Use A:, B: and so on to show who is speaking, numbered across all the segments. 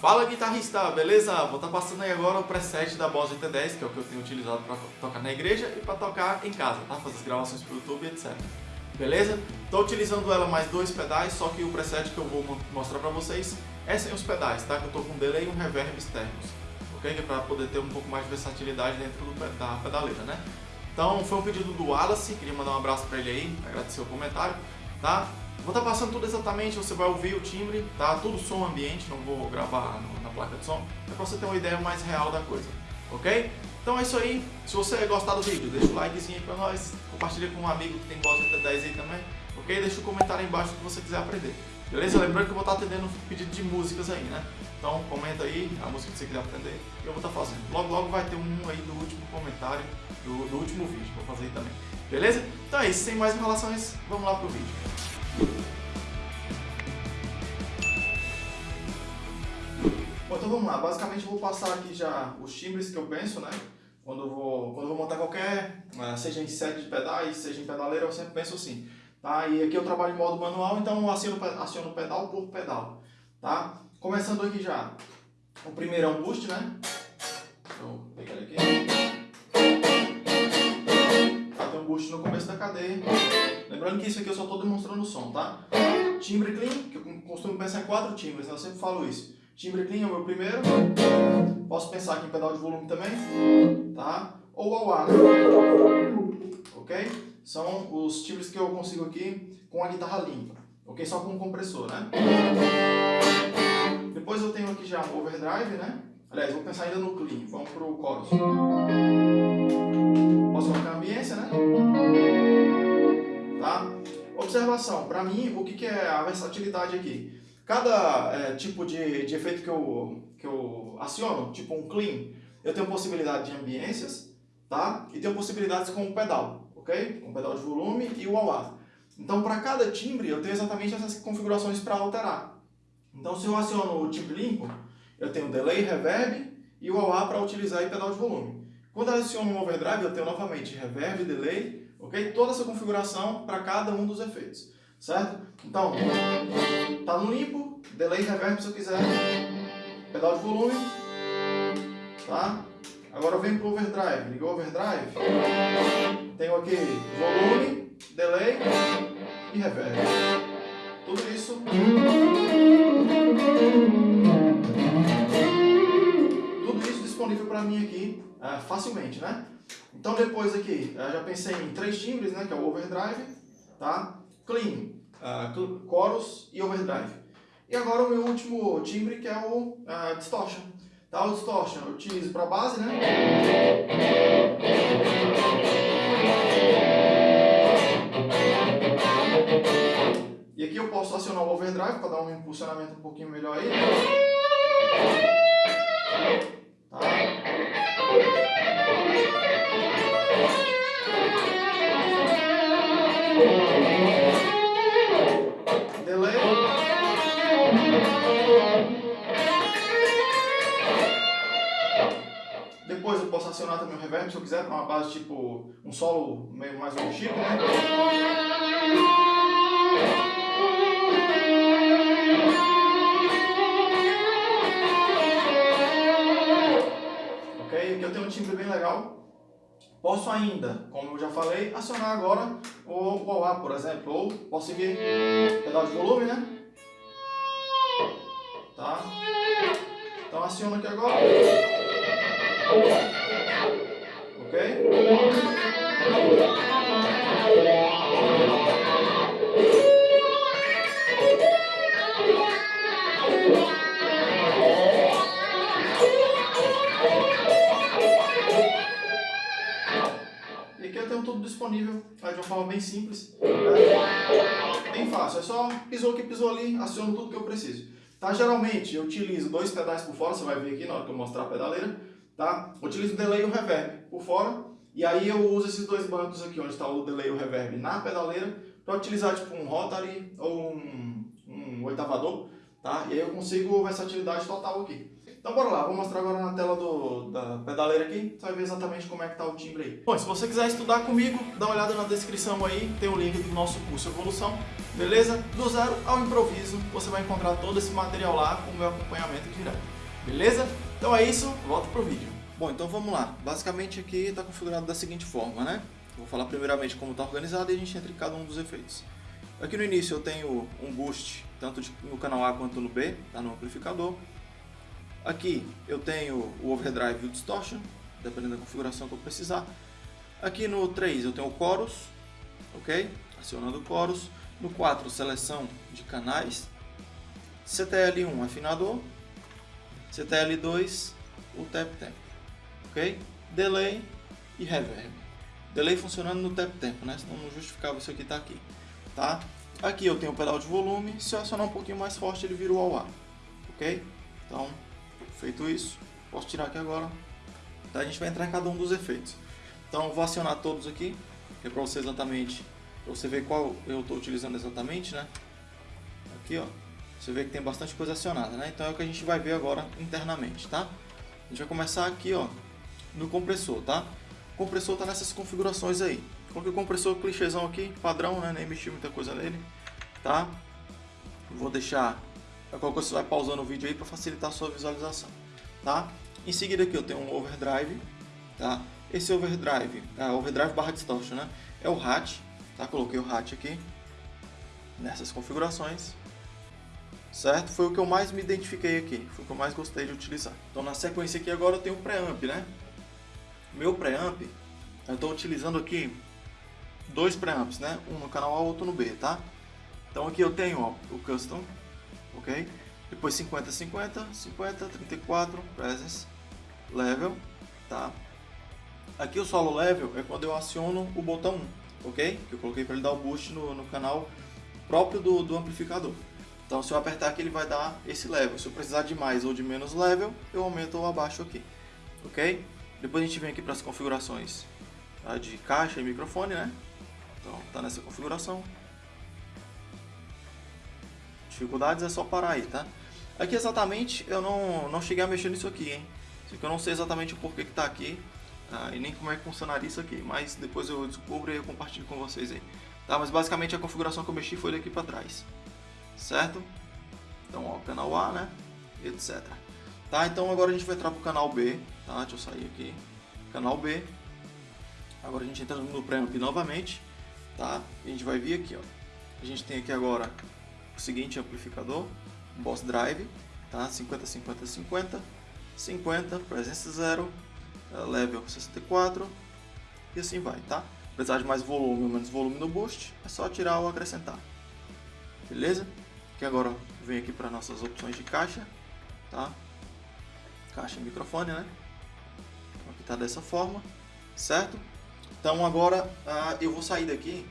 A: Fala guitarrista, beleza? Vou estar tá passando aí agora o preset da Boss GT10, que é o que eu tenho utilizado para tocar na igreja e para tocar em casa, tá? Fazer as gravações para o YouTube, etc. Beleza? Estou utilizando ela mais dois pedais, só que o preset que eu vou mostrar para vocês é sem os pedais, tá? Que eu estou com um delay e um reverb externos, ok? Que é para poder ter um pouco mais de versatilidade dentro do, da pedaleira, né? Então foi um pedido do Wallace, queria mandar um abraço para ele aí, agradecer o comentário, tá? Vou estar tá passando tudo exatamente, você vai ouvir o timbre, tá? Tudo som ambiente, não vou gravar na placa de som, é para você ter uma ideia mais real da coisa, ok? Então é isso aí, se você gostar do vídeo, deixa o likezinho aí pra nós, compartilha com um amigo que tem Boss GT10 aí também, ok? Deixa o um comentário aí embaixo que você quiser aprender, beleza? Lembrando que eu vou estar atendendo pedido de músicas aí, né? Então comenta aí a música que você quiser aprender e eu vou estar fazendo. Logo logo vai ter um aí do último comentário do, do último vídeo, vou fazer aí também, beleza? Então é isso, sem mais enrolações, vamos lá pro vídeo. Bom, então vamos lá. Basicamente eu vou passar aqui já os timbres que eu penso, né? Quando eu vou, quando eu vou montar qualquer, eh, seja em set de pedais, seja em pedaleira, eu sempre penso assim. Tá? E aqui eu trabalho em modo manual, então eu aciono, aciono pedal por pedal. Tá? Começando aqui já. O primeiro é um boost, né? Vou começo da cadeia. Lembrando que isso aqui eu só estou demonstrando o som, tá? Timbre clean, que eu costumo pensar em quatro timbres, né? eu sempre falo isso. Timbre clean é o meu primeiro. Posso pensar aqui em pedal de volume também, tá? Ou ao ar, né? ok? São os timbres que eu consigo aqui com a guitarra limpa, ok? Só com o compressor, né? Depois eu tenho aqui já o overdrive, né? Aliás, vou pensar ainda no clean, vamos para o chorus. Posso colocar a ambiência, né? Tá? Observação, para mim, o que, que é a versatilidade aqui? Cada é, tipo de, de efeito que eu, que eu aciono, tipo um clean, eu tenho possibilidade de ambiências, tá? E tenho possibilidades com o pedal, ok? Com o pedal de volume e o wah Então, para cada timbre, eu tenho exatamente essas configurações para alterar. Então, se eu aciono o timbre limpo, eu tenho delay, reverb e o wah para utilizar o pedal de volume. Quando eu aciono um overdrive, eu tenho novamente reverb, delay, ok? Toda essa configuração para cada um dos efeitos, certo? Então, tá no limpo, delay, reverb se eu quiser, pedal de volume, tá? Agora eu venho pro overdrive, ligou o overdrive, tenho aqui volume, delay e reverb. Tudo isso para mim aqui uh, facilmente, né? Então depois aqui, uh, já pensei em três timbres, né? Que é o overdrive, tá? Clean, uh, chorus e overdrive. E agora o meu último timbre que é o distortion. Tá? O distortion eu utilizo para base, né? E aqui eu posso acionar o overdrive para dar um impulsionamento um pouquinho melhor aí. Acionar também o reverb se eu quiser, uma base tipo um solo meio mais um chip, né? Ok? Eu tenho um timbre bem legal. Posso ainda, como eu já falei, acionar agora o wah por exemplo, ou posso seguir pedal de volume, né? Tá? Então aciono aqui agora. Ok? E aqui eu tenho tudo disponível de uma forma bem simples, né? bem fácil. É só pisou aqui, pisou ali, aciono tudo que eu preciso. Tá? Geralmente eu utilizo dois pedais por fora, você vai ver aqui na hora que eu mostrar a pedaleira tá? Utilizo o delay e o reverb por fora, e aí eu uso esses dois bancos aqui, onde está o delay e o reverb na pedaleira, para utilizar tipo um rotary ou um, um oitavador, tá? E aí eu consigo versatilidade total aqui. Então bora lá, vou mostrar agora na tela do, da pedaleira aqui, você vai ver exatamente como é que tá o timbre aí. Bom, se você quiser estudar comigo, dá uma olhada na descrição aí, tem o link do nosso curso Evolução, beleza? Do zero ao improviso, você vai encontrar todo esse material lá com o meu acompanhamento direto, beleza? Então é isso, volta pro vídeo. Bom, então vamos lá. Basicamente aqui está configurado da seguinte forma, né? Vou falar primeiramente como está organizado e a gente entra em cada um dos efeitos. Aqui no início eu tenho um boost, tanto no canal A quanto no B, tá no amplificador. Aqui eu tenho o overdrive e o distortion, dependendo da configuração que eu precisar. Aqui no 3 eu tenho o chorus, ok? Acionando o chorus. No 4, seleção de canais. CTL1, afinador. CTL2, o tap tempo, ok? Delay e reverb. Delay funcionando no tap tempo, né? Senão não justificava isso aqui estar tá aqui, tá? Aqui eu tenho o pedal de volume, se eu acionar um pouquinho mais forte ele vira o AUA, ok? Então, Feito isso, posso tirar aqui agora. Então a gente vai entrar em cada um dos efeitos. Então vou acionar todos aqui, é para você exatamente, para você ver qual eu estou utilizando exatamente, né? Aqui ó, você vê que tem bastante coisa acionada, né? Então é o que a gente vai ver agora internamente, tá? A gente vai começar aqui ó, no compressor, tá? O compressor está nessas configurações aí. Coloquei o compressor clichêzão aqui, padrão, né? Nem mexi muita coisa nele, tá? Vou deixar Qualquer coisa você vai pausando o vídeo aí para facilitar a sua visualização, tá? Em seguida aqui eu tenho um overdrive, tá? Esse overdrive, é overdrive barra distortion, né? É o hat, tá? Coloquei o hat aqui nessas configurações, certo? Foi o que eu mais me identifiquei aqui, foi o que eu mais gostei de utilizar. Então na sequência aqui agora eu tenho o preamp, né? Meu preamp, eu estou utilizando aqui dois preamps, né? Um no canal A, outro no B, tá? Então aqui eu tenho ó, o custom ok? Depois 50, 50, 50, 34, presence, level, tá? Aqui o solo level é quando eu aciono o botão 1, ok? Que eu coloquei para ele dar o boost no, no canal próprio do, do amplificador. Então se eu apertar aqui ele vai dar esse level. Se eu precisar de mais ou de menos level, eu aumento ou abaixo aqui, ok? Depois a gente vem aqui para as configurações tá? de caixa e microfone, né? Então tá nessa configuração. Dificuldades é só parar aí, tá? Aqui exatamente eu não, não cheguei a mexer nisso aqui, hein? Isso aqui eu não sei exatamente o porquê que tá aqui tá? e nem como é que funcionaria isso aqui, mas depois eu descubro e eu compartilho com vocês aí. Tá? Mas basicamente a configuração que eu mexi foi daqui para trás, certo? Então, ó, canal A, né? Etc. Tá? Então agora a gente vai entrar pro canal B, tá? Deixa eu sair aqui. Canal B. Agora a gente entra no preamp novamente, tá? E a gente vai vir aqui, ó. A gente tem aqui agora o seguinte amplificador, Boss Drive, tá? 50, 50, 50, 50, presença 0, eh, level 64 e assim vai, tá? Precisar de mais volume ou menos volume no boost, é só tirar ou acrescentar, beleza? Que agora vem aqui para nossas opções de caixa, tá? Caixa e microfone, né? Então aqui tá dessa forma, certo? Então agora ah, eu vou sair daqui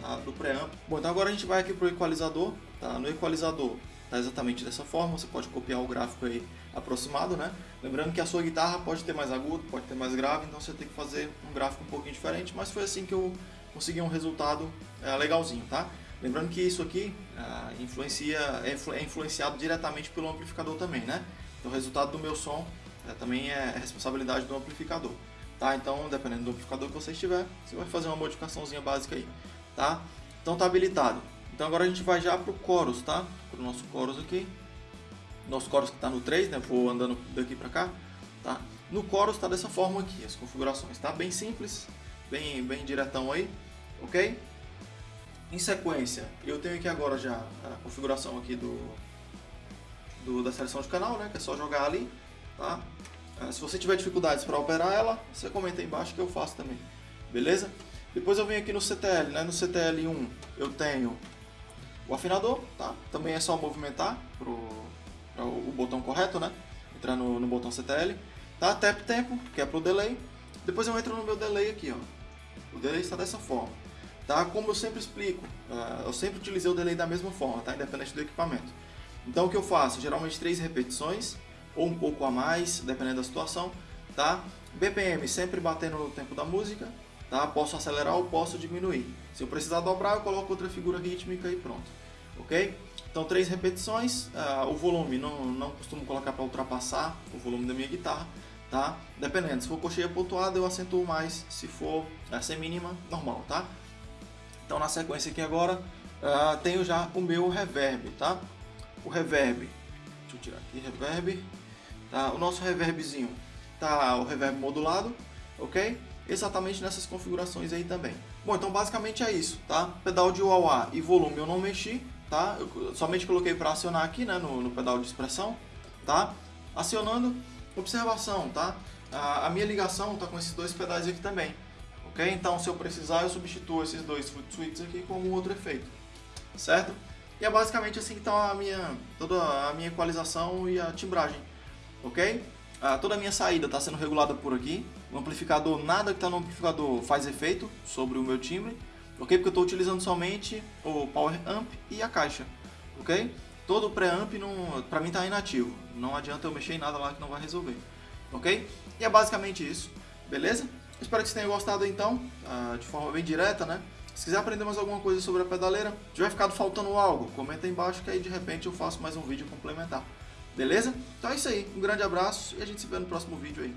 A: tá? do preamp. Bom, então agora a gente vai aqui para o equalizador, Tá? No equalizador tá exatamente dessa forma, você pode copiar o gráfico aí aproximado, né? Lembrando que a sua guitarra pode ter mais agudo, pode ter mais grave, então você tem que fazer um gráfico um pouquinho diferente, mas foi assim que eu consegui um resultado é, legalzinho, tá? Lembrando que isso aqui é, influencia, é, é, influenciado diretamente pelo amplificador também, né? Então o resultado do meu som é, também é responsabilidade do amplificador, tá? Então dependendo do amplificador que você estiver, você vai fazer uma modificaçãozinha básica aí, tá? Então tá habilitado. Então agora a gente vai já para o chorus, tá? Para o nosso chorus aqui. Nosso chorus que está no 3, né? Vou andando daqui para cá, tá? No chorus está dessa forma aqui, as configurações, tá? Bem simples, bem, bem diretão aí, ok? Em sequência, eu tenho aqui agora já a configuração aqui do, do da seleção de canal, né? Que é só jogar ali, tá? Ah, se você tiver dificuldades para operar ela, você comenta aí embaixo que eu faço também, beleza? Depois eu venho aqui no CTL, né? No CTL1 eu tenho o afinador, tá? Também é só movimentar pro o botão correto, né? Entrar no, no botão CTL. Tá? Tap tempo, que é pro delay. Depois eu entro no meu delay aqui, ó. O delay está dessa forma. Tá? Como eu sempre explico, uh, eu sempre utilizei o delay da mesma forma, tá? Independente do equipamento. Então o que eu faço? Geralmente três repetições, ou um pouco a mais, dependendo da situação, tá? BPM sempre batendo no tempo da música, tá? Posso acelerar ou posso diminuir. Se eu precisar dobrar, eu coloco outra figura rítmica e pronto ok? Então, três repetições, uh, o volume não, não costumo colocar para ultrapassar o volume da minha guitarra, tá? Dependendo, se for cocheia pontuada eu acentuo mais, se for uh, sem mínima, normal, tá? Então, na sequência aqui agora, uh, tenho já o meu reverb, tá? O reverb, deixa eu tirar aqui, reverb, tá? O nosso reverbzinho tá o reverb modulado, ok? Exatamente nessas configurações aí também. Bom, então basicamente é isso, tá? Pedal de wah e volume eu não mexi, tá? Eu somente coloquei para acionar aqui, né, no, no, pedal de expressão, tá? Acionando, observação, tá? A, minha ligação tá com esses dois pedais aqui também, Então se eu precisar eu substituo esses dois foot switches aqui com outro efeito, certo? E é basicamente assim que está a minha, toda a minha equalização e a timbragem, ok? Ah, toda a minha saída está sendo regulada por aqui. O amplificador, nada que está no amplificador faz efeito sobre o meu timbre, ok? Porque eu estou utilizando somente o Power Amp e a caixa, ok? Todo o preamp para mim está inativo, não adianta eu mexer em nada lá que não vai resolver, ok? E é basicamente isso, beleza? Espero que você tenha gostado então, ah, de forma bem direta, né? Se quiser aprender mais alguma coisa sobre a pedaleira, tiver ficado faltando algo, comenta aí embaixo que aí de repente eu faço mais um vídeo complementar. Beleza? Então é isso aí. Um grande abraço e a gente se vê no próximo vídeo aí.